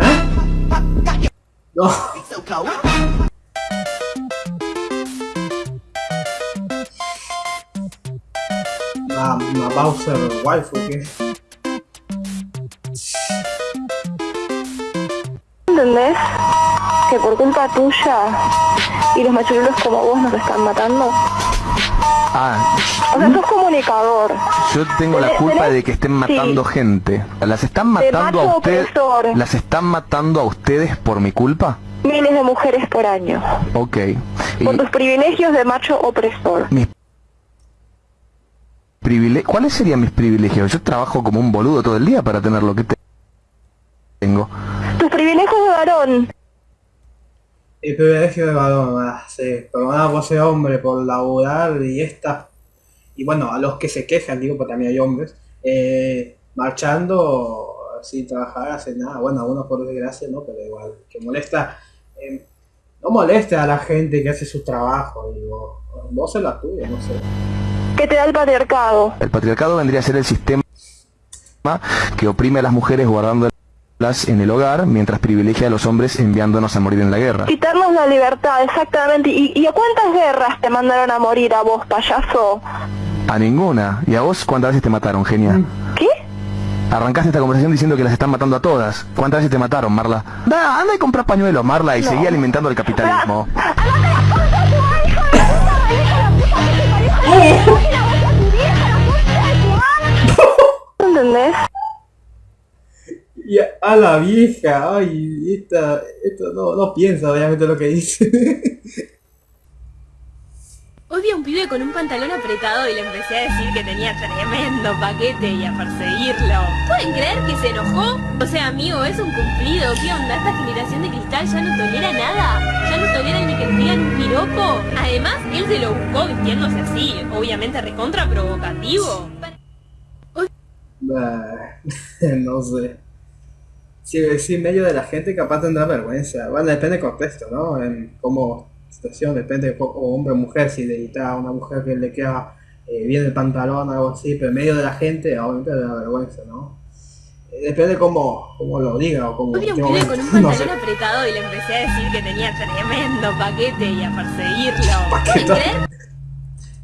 ¿Eh? No. La, la Bowser waifu que ¿Entendés? Que por culpa tuya y los machurulos como vos nos están matando. Ah, O sea, sos comunicador. yo tengo la culpa de que estén matando sí. gente. ¿Las están matando a ustedes? ¿Las están matando a ustedes por mi culpa? Miles de mujeres por año. Ok. Y Por tus privilegios de macho opresor. mis privile- ¿Cuáles serían mis privilegios? Yo trabajo como un boludo todo el día para tener lo que te- tengo. Tus privilegios de varón. El privilegio de varón, ah, sí, perdonada por ser hombre, por laburar y esta y bueno, a los que se quejan, digo, porque también hay hombres, eh, marchando sin trabajar, hacer nada, bueno, algunos por desgracia, ¿no? Pero igual, que molesta, eh, no molesta a la gente que hace su trabajo, digo, vos es la tuya, no sé. Que te da el patriarcado. El patriarcado vendría a ser el sistema que oprime a las mujeres guardándolas en el hogar mientras privilegia a los hombres enviándonos a morir en la guerra. Quitarnos la libertad, exactamente. ¿Y, y a cuántas guerras te mandaron a morir a vos, payaso? A ninguna. ¿Y a vos cuántas veces te mataron, genia? ¿Qué? Arrancaste esta conversación diciendo que las están matando a todas. ¿Cuántas veces te mataron, Marla? Da, anda y compra pañuelos, Marla, y No. seguí alimentando el capitalismo. Y a, a la vieja, ay, esta, esto no, no piensa obviamente lo que dice. Hoy vi a un pibe con un pantalón apretado y le empecé a decir que tenía tremendo paquete y a perseguirlo. ¿Pueden creer que se enojó? O sea, amigo, es un cumplido. ¿Qué onda? Esta generación de cristal ya no tolera nada. Ya no toleran ni que le digan un piropo. Además, él se lo buscó vistiéndose así. Obviamente recontra provocativo. Bah, no sé. Si en medio de la gente capaz tendrá vergüenza. Bueno, depende del contexto, ¿no? En cómo situación, depende de hombre o mujer, si le edita a una mujer que le queda eh, bien el pantalón o algo así, pero en medio de la gente obviamente le da vergüenza, ¿no? Eh, depende cómo, cómo lo diga o cómo... Vi un pibe momento, con un no pantalón sé. apretado y le empecé a decir que tenía tremendo paquete y a perseguirlo. ¿Pueden Paquete.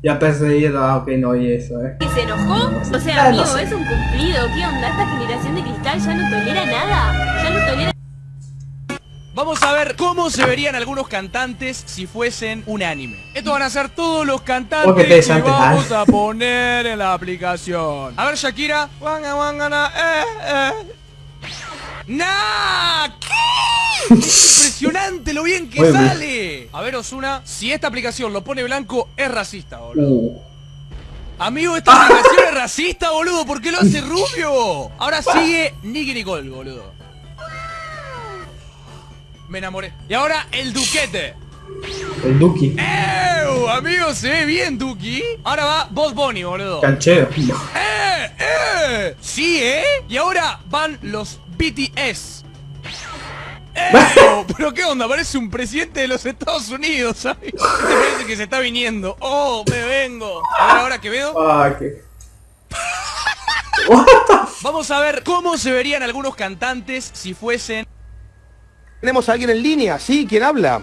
Ya perseguido, ah, ok, no oí eso, ¿eh? que se enojó? O sea, Ah, amigo, es un cumplido. ¿Qué onda? Esta generación de cristal ya no tolera nada. Ya no tolera Vamos a ver cómo se verían algunos cantantes si fuesen un anime. Estos van a ser todos los cantantes que vamos a poner en la aplicación. A ver, Shakira. Eh, eh. ¡Nah! Impresionante lo bien que sale. A ver, Osuna, si esta aplicación lo pone blanco, es racista, boludo. Uh, Amigo, esta aplicación es racista, boludo. ¿Por qué lo hace rubio? Ahora sigue Nicky Nicole, boludo. Me enamoré. Y ahora el Duquete. el Duki, ¡Ew! Amigo, se ve bien, Duki. Ahora va Boss Bunny, boludo. canchero. ¡Eh! ¡Eh! Sí, ¿eh? Y ahora van los BTS. ¡Eh! ¿Pero qué onda? Parece un presidente de los Estados Unidos, ¿sabes? Parece que se está viniendo. ¡Oh, me vengo! A ver, ahora que veo. Ah. Vamos a ver cómo se verían algunos cantantes si fuesen... Tenemos a alguien en línea, ¿sí? ¿Quién habla?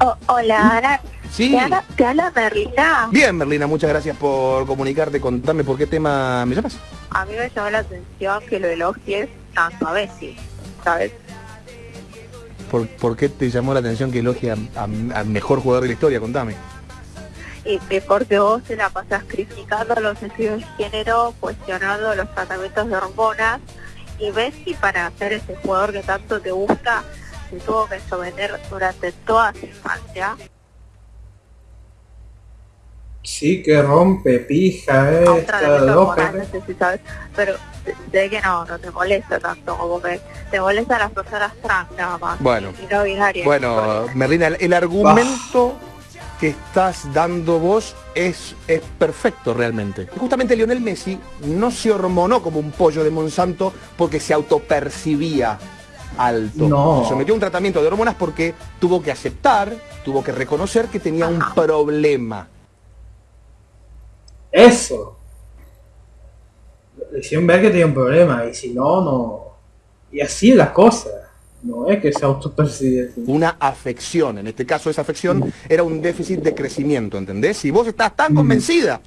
Oh, hola, Ana. Sí. ¿Te habla, te habla Merlina? Bien, Merlina, muchas gracias por comunicarte. Contame por qué tema me llamas. A mí me llamó la atención que lo elogies tanto a Bessie, ¿sabes? ¿Por, por qué te llamó la atención que elogie al mejor jugador de la historia? Contame. Y que porque vos te la pasas criticando los estudios de género, cuestionando los tratamientos de hormonas, y Bessie para ser ese jugador que tanto te gusta, se tuvo que someter durante toda su infancia Sí que rompe pija, eh. a un Está tratamiento loca. hormonal, no sé si sabes, pero sé- que no, no te molesta tanto, como que te molestan las personas trans nada más, Bueno. y no binarias. Bueno, Merlina, el, el argumento que estás dando vos es, es perfecto realmente. Justamente Lionel Messi no se hormonó como un pollo de Monsanto porque se autopercibía alto. No. Se sometió a un tratamiento de hormonas porque tuvo que aceptar, tuvo que reconocer que tenía un problema. Eso. Hicieron ver que tenía un problema y si no, no. Y así es la cosa. No es que se autopercibe. Una afección, en este caso esa afección era un déficit de crecimiento, ¿entendés? Si vos estás tan convencida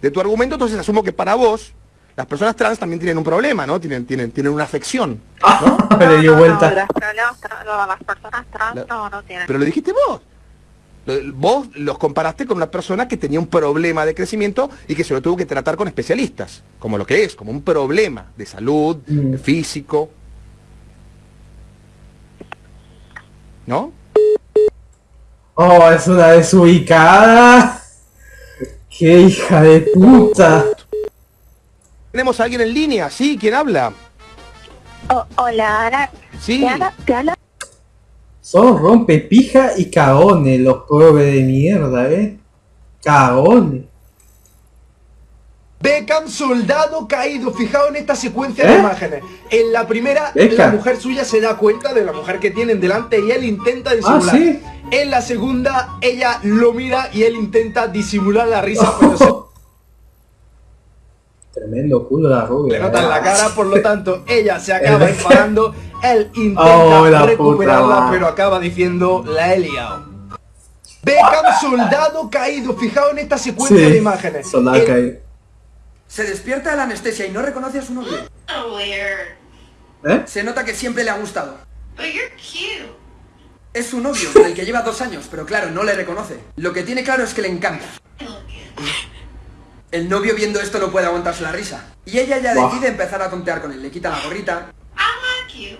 de tu argumento, entonces asumo que para vos las personas trans también tienen un problema, ¿no? Tienen, tienen, tienen una afección. Le dio No, vuelta. los problemas tra- no, las personas trans La- no, no tienen. Pero lo dijiste vos. Vos los comparaste con una persona que tenía un problema de crecimiento y que se lo tuvo que tratar con especialistas, como lo que es, como un problema de salud, Mm. físico. ¿No? Oh, es una desubicada. Qué hija de puta. Tenemos a alguien en línea, ¿sí? ¿Quién habla? Oh, hola, Ana. Sí. ¿Te habla? ¿Te habla? Son rompepija y cagones los pobres de mierda, ¿eh? Cagones. Beckham, soldado caído. Fijaos en esta secuencia ¿Eh? de imágenes. En la primera, Beckham. la mujer suya se da cuenta de la mujer que tienen delante y él intenta disimular. Ah, ¿sí? En la segunda, ella lo mira y él intenta disimular la risa, pero se Tremendo culo la rubia. le nota en la ¿eh? cara, por lo tanto, ella se acaba El- enfadando. Él intenta Oh, la recuperarla, pero acaba diciendo la he liado. Beckham, soldado caído. Fijaos en esta secuencia de imágenes. soldado caído. Se despierta de la anestesia y no reconoce a su novio. ¿Eh? Se nota que siempre le ha gustado. Es su novio, con el que lleva dos años, pero claro, no le reconoce. Lo que tiene claro es que le encanta. El novio viendo esto no puede aguantarse la risa. Y ella ya decide empezar a tontear con él. Le quita la gorrita Y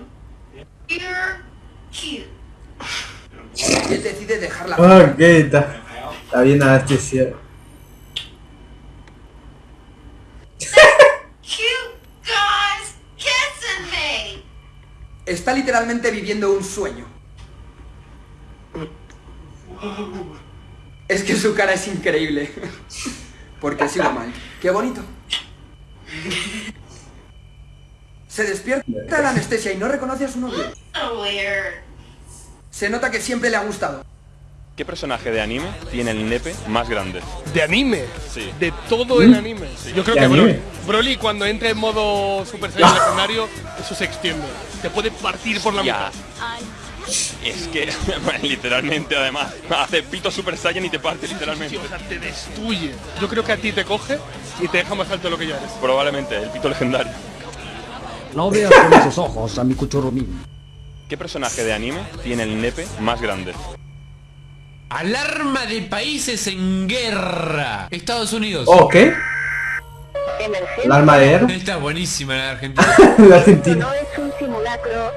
él decide dejarla. Qué está. Está bien anestesiado. Cute guys kissing me. Está literalmente viviendo un sueño. Es que su cara es increíble. Porque ha sido mal. Qué bonito. Se despierta de la anestesia y no reconoce a su novio. Se nota que siempre le ha gustado. ¿Qué personaje de anime tiene el nepe más grande? ¿De anime? Sí. De todo el anime. Yo creo ¿De que? Broly. Broly cuando entra en modo Super Saiyan legendario, eso se extiende. Te puede partir por la mitad. Es que, literalmente, además, hace pito Super Saiyan y te parte Sí, literalmente. o sea, te destruye. Yo creo que a ti te coge y te deja más alto de lo que ya eres. Probablemente, el pito legendario. No veas con esos ojos a mi cuchurrumín. ¿Qué personaje de anime tiene el nepe más grande? Alarma de países en guerra. Estados Unidos. Oh, ¿qué? ¿El arma de guerra? Está buenísima la de Argentina. La Argentina. No es un simulacro,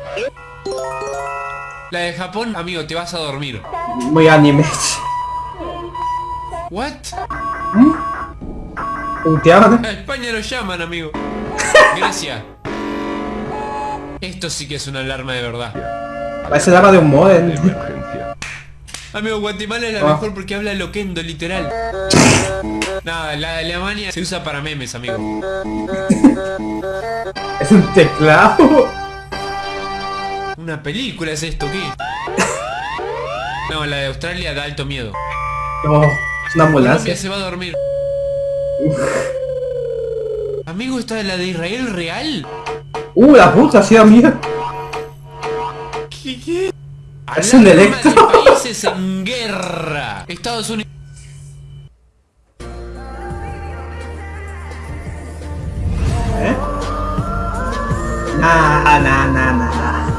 La de Japón, amigo, te vas a dormir. Muy anime. What? ¿Punteaban? A España lo llaman, amigo. Grecia. Esto sí que es una alarma de verdad. Parece el arma de un modem. Amigo, Guatemala es la Ah. mejor porque habla loquendo, literal. Nada, la de Alemania se usa para memes, amigo. Es un teclado. Una película es esto, ¿qué? No, la de Australia da alto miedo. No, es una Colombia ambulancia. se va a dormir. Amigo, ¿esta es la de Israel real? Uh, la puta, hacía mierda. ¿Qué, qué? Es un electro. de países en guerra. Estados Unidos. ¿Eh? Nah, nah, nah, nah.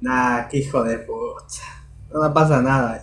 Nah, qué hijo de puta. No me pasa nada.